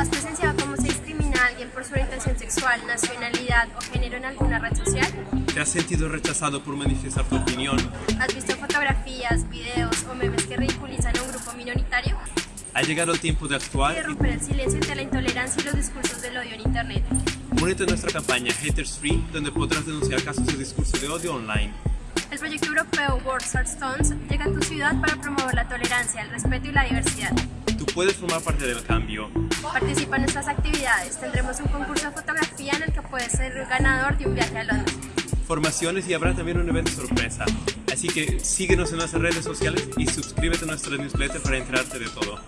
¿Has presenciado cómo se discrimina a alguien por su orientación sexual, nacionalidad o género en alguna red social? ¿Te has sentido rechazado por manifestar tu opinión? ¿Has visto fotografías, videos o memes que ridiculizan a un grupo minoritario? Ha llegado el tiempo de actuar De romper el silencio ante la intolerancia y los discursos del odio en Internet. Únete a nuestra campaña Haters Free, donde podrás denunciar casos de discurso de odio online. Europeo World Stones llega a tu ciudad para promover la tolerancia, el respeto y la diversidad. Tú puedes formar parte del cambio. Participa en nuestras actividades. Tendremos un concurso de fotografía en el que puedes ser el ganador de un viaje a Londres. Formaciones y habrá también un evento sorpresa. Así que síguenos en nuestras redes sociales y suscríbete a nuestra newsletter para enterarte de todo.